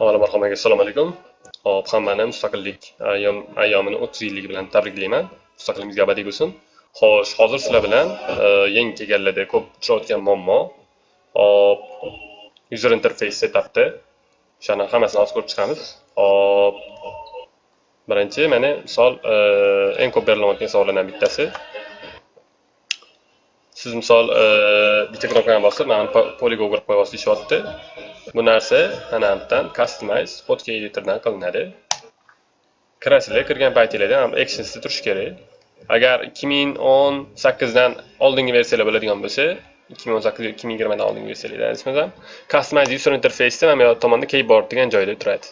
Avvalo marhamat, assalomu alaykum. Hop, hammani mustaqillik ayyomini 30 yilligi bilan tabriklayman. Mustaqilligimizga abadiy bo'lsin. Xo'sh, hozir sizlar bilan e, yangi kelganlarda ko'p uchrayotgan muammo. Hop, user interface setupda o'shani hammasini hozir ko'rib chiqamiz. Hop. Birinchi mana misol e, eng ko'p berilayotgan savollardan bittasi. Siz misol e, bitta knopkani bosib, mana polygon qilib qo'yasiz deyapti. Bu narsa ana yerdan customize fotka editordan qilinadi. Kirasizlar, kirgan paytinglarda ham actionsda turishi kerak. Agar 2018 dan oldingi versiyalar bo'ladigan bo'lsa, 2018 2020 dan oldingi versiyalar nisbatan customize user interface mana bu tomonda keyboard degan joyda turadi.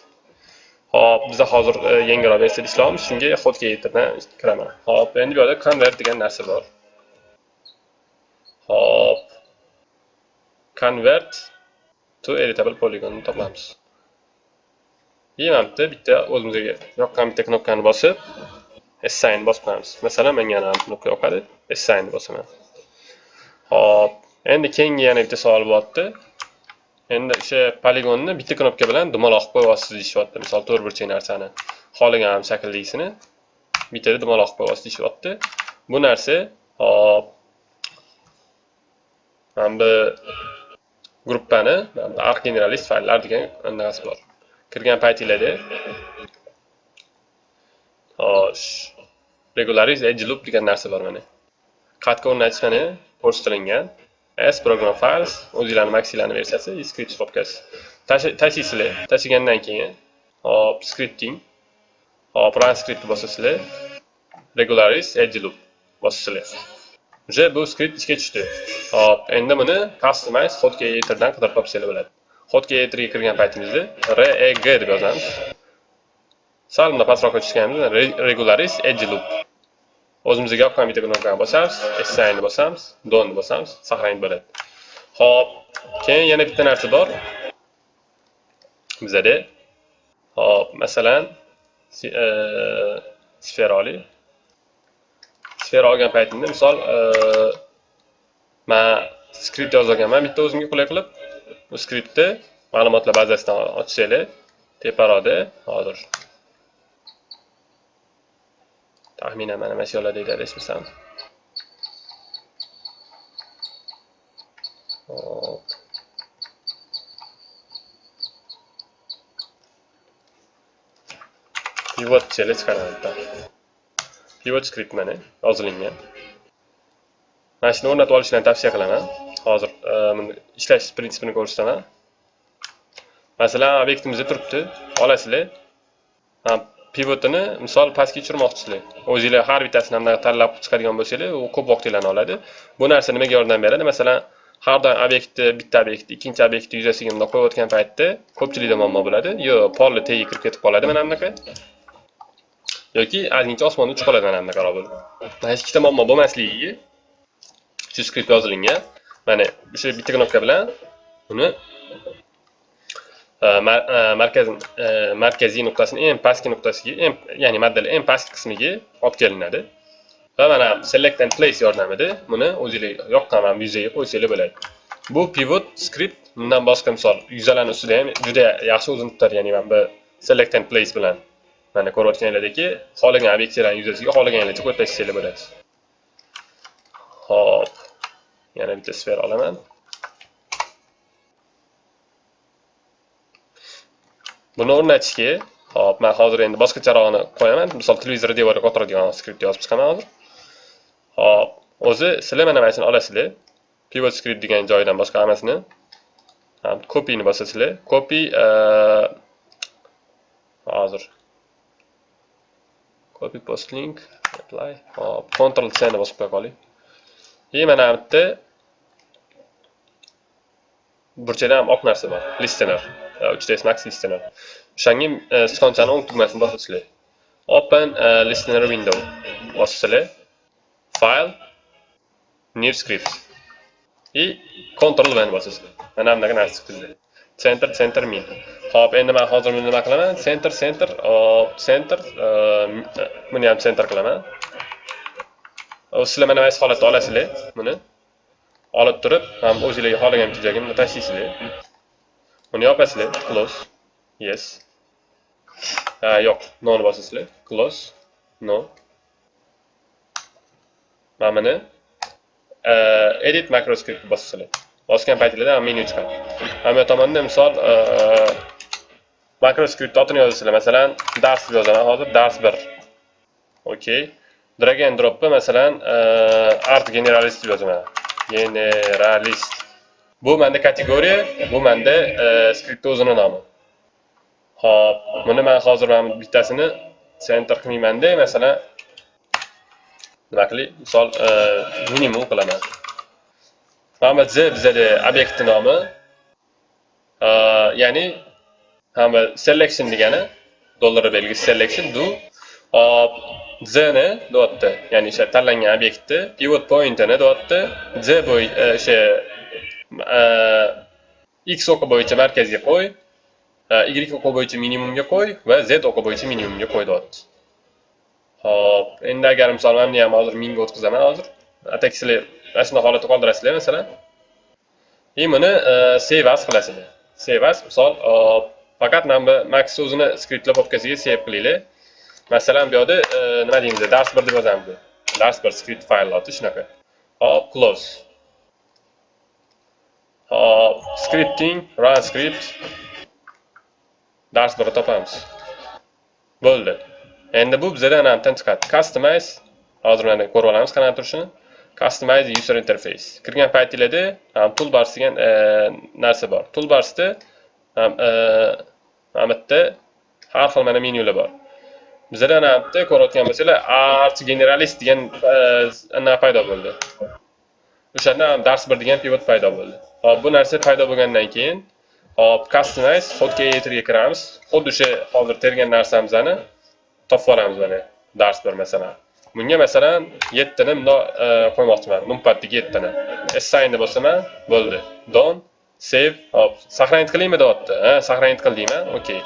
Hop, biz hozir e, yangiroq versiyada ishlayapmiz. Shunga fotka editordan kiraman. Hop, endi bu yerda convert degan narsa bor. Hop. Convert to editable polygonni topamiz. И mana bitta bitta o'zimizga yoqqan bitta knopkani bosib assign bosib qo'yamiz. Masalan, menga mana knopka yoqadi, assign bosaman. Hop, endi keyingi yana bitta savol bo'lyapti. Endi o'sha poligonni bitta knopka bilan dumaloq qilib qo'yasiz deyishyapti. Misol to'rtburchak narsani xohlagan shakldagisini bittada dumaloq qilib qo'yasiz deyishyapti. Bu narsa hop mana bu gruppani arc generalist fayllar degan anaqasi bor. Kirgan paytinglarda xo'sh. Regularize edge loop degan narsa bor mana. Qatga o'rnatish mana ko'rsatilgan s program files o'zinglarni maksilarni versiyasi e, script stopkasi tashlaysizlar tashlagandan keyin hop scripting. Hop run script bosasizlar regularize edge loop bosasizlar уже bu skript ishga tushdi. Hop endi buni customize hot creatordan qidirib topsanglar bo'ladi. Hot creatorga kirgan paytingizda reg deb yozamiz. Sal bunday pastroqqa tushganimizda regularis edge loop. O'zimizga yoqqan bitta knopkani bosamiz. Assign bosamiz. Done bosamiz. Saqlanib bo'ladi hop keyin yana bitta narsa bor. Bizada hop masalan e, sferoli. Sfera olgan paytimda misol e, man skript yozganman bitta o'zimga qulay qilib bu skriptni ma'lumotlar bazasidan ochsanglar teparoqda hozir taxminan mana mana shu yerlarda aytadi esmasam. Hop. Pivot chiqaradi chiqaraman pivot script mana yozilingan mana shuni o'rnatib olishlarni tavsiya qilaman hozir e, ishlash prinsipini ko'rsataman. Masalan obyektimizda turibdi. Olasizlar pivotini misol pastga tushirmoqchisizlar o'zinglar har bittasini ham tanlab chiqadigan bo'lsanglar u ko'p vaqtinglarni oladi. Bu narsa nimaga yordam beradi. Masalan har doim obyektni bitta obyektni ikkinchi obyektni yuzasiga bundoq qo'yayotgan paytda ko'pchilikda muammo bo'ladi. Yo polni tagiga kirib ketib qoladi mana bunaqa. Yoki ozgincha osmonni uchib qoladi mana bunaqa bo'lib hech ikkita muammo bo'lmasligiga shu skript yozilingan mana o'sha bitta knopka bilan uni eh, eh, markaz eh, markaziy nuqtasini eng pastki nuqtasiga ya'ni modelni eng pastki qismiga olib kelinadi. Va mana select and place yordamida buni o'zinglar yoqqan mana bu yuzaga qo'ysanglar bo'ladi. Bu pivot skript bundan boshqa misol. Yuzalarni ustida ham juda yaxshi o'zini tutadi ya'ni mana bu select and place bilan. Mana ko'rayotganlaringlardagi xohlagan obyektlarni yuzasiga xohlaganinglarcha qo'yib bo'ladi. Hop yana bitta sfera olaman. Buni o'rnatishga hop man hozir endi boshqacharog'ini qo'yaman. Misol televizor devoriga o'tiradigan skript yozib chiqaman hozir. Hop o'zi sizlar mana mana shuni olasizlar. Pivot script degan joyidan boshqa hammasini. Copyni bosasizlar. Copy hozir copy post link apply. Hop control c ni bosib qo'ya qoling и mana bu yerda burchakda ham oq narsa bor listener. Uchta max listener o'shanga e, sichqonchani o'ng tugmasini bosasizlar open eh, listener window. Bosasizlar file new script. И control v ni bosasizlar mana bunaqa narsa chiqdi center center min hop endi man hozir buni nima qilaman? Center, center, hop center, e, e, buni ham center qilaman. Sizlar mana mana holatda olasizlar buni. Olib turib, ham o'zinglarga xohlagan joyga buni tashlaysizlar. Buni yopasizlar, close. yes ha yo'q noni bosasizlar close no mana buni edit macroscript bosasizlar bosgan paytinglarda menu chiqadi. Ham bu tomonda misol e, macroscript otini yozasizlar. Masalan dars deb yozaman hozir dars 1 okey drag and dropni masalan e, art generalist deb yozaman generalist. Bu menda kategoriya bu menda e, skriptni o'zini nomi. Hop buni men hozir mana bittasini center qilmaymanda, masalan, nima qilay? Misol, minimum qilaman. Hamma z bizada obyektni nomi. Ya'ni hamma selection degani dollar belgisi selection do hop z ni deyapti. Ya'ni o'sha tanlangan obyektni pivot pointini deyapti. z bo'y e, o'sha e, x o'qi bo'yicha markazga qo'y. E, y o'qi bo'yicha minimumga qo'y va z o'qi bo'yicha minimumga qo'y deyapti. Xo'p, endi agar misol mana buni ham hozir mingga o'tkazaman hozir. Ataksilar mana shunday holatda qoldirasizlar masalan. И buni save as qilasizlar. Save as misol e, faqat mana bu max o'zini skriptlar papkasiga save qilinglar. Masalan, bu yerda e, nima deymiz? Dars 1 deb yozamiz. Dars 1 script faylati shunaqa. Hop, close. Hop, scripting, run script dars birni topamiz. Bo'ldi. Endi bu bizdan anavdan chiqadi. Customize hozir mana ko'rib olamiz qanaqa turishini. Customize user interface. Kirgan paytingizda ham e, toolbars degan e, narsa bor. Toolbarsda e, ham mana bitta har xil mana menyular bor. Bizdan ham bitta ko'rayotgan bo'lsanglar, arch Generalist degan narsa paydo bo'ldi. O'shanda ham dars 1 degan pivot paydo bo'ldi. Hop, bu narsa paydo bo'lgandan keyin hop, customize hotkeyatorga kiramiz. Xuddi o'sha hozir tergan narsamizni topib olamiz mana dars bir masalan bunga masalan yettini bundoq e, qo'ymoqchiman. Numpadga yettini. E, Assign bosaman bo'ldi. Don save hop. Сохранить qilaymi deyapti. Ha сохранить qil deyman. Okey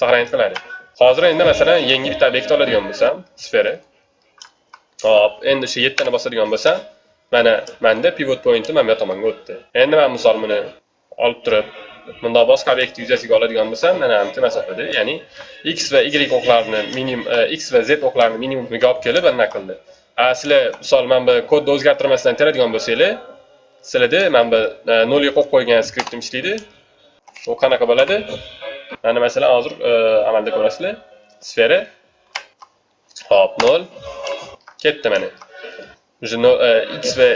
сохранить qiladi. Hozir endi masalan yangi bitta obyekt oladigan bo'lsam sfera hop. Endi o'sha yettini bosadigan bo'lsam mana manda pivot pointi mana bu tomonga o'tdi. Endi man misol buni olib turib bundoq boshqa obyekt yuzasiga oladigan bo'lsam mana bitta masofada ya'ni x va y o'qlarini minimum e, x va z o'qlarini minimumiga olib kelib anaqa qildi. Sizlar misol mana bu kodni o'zgartirmasdan teradigan bo'lsanglar sizlarda mana bu e, nolga qo'yib qo'ygan skriptim ishlaydi. U qanaqa bo'ladi? Mana masalan hozir e, amalda ko'rasizlar sfera. Hop nol. Ketdi mana. Уже x va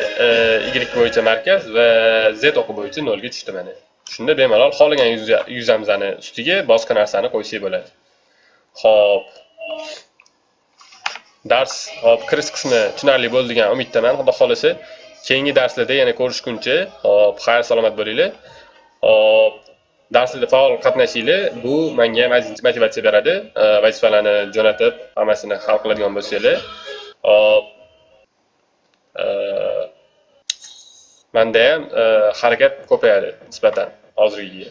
y bo'yicha markaz va z o'qi bo'yicha nolga tushdi mana. Shunda bemalol xohlagan yuzamizni ustiga boshqa narsani qo'ysak bo'ladi. Xo'p. Dars hop kirish qismi tushunarli bo'ldi degan umiddaman. Xudo xohlasa keyingi darslarda yana ko'rishguncha, hop, xayr salomat bo'linglar. Hop, darslarda faol qatnashinglar. Bu menga motivatsiya beradi. Vazifalarni jo'natib, hammasini hal qiladigan bo'lsanglar. Hop. Manda ham eh, harakat ko'payadi nisbatan hozirgiga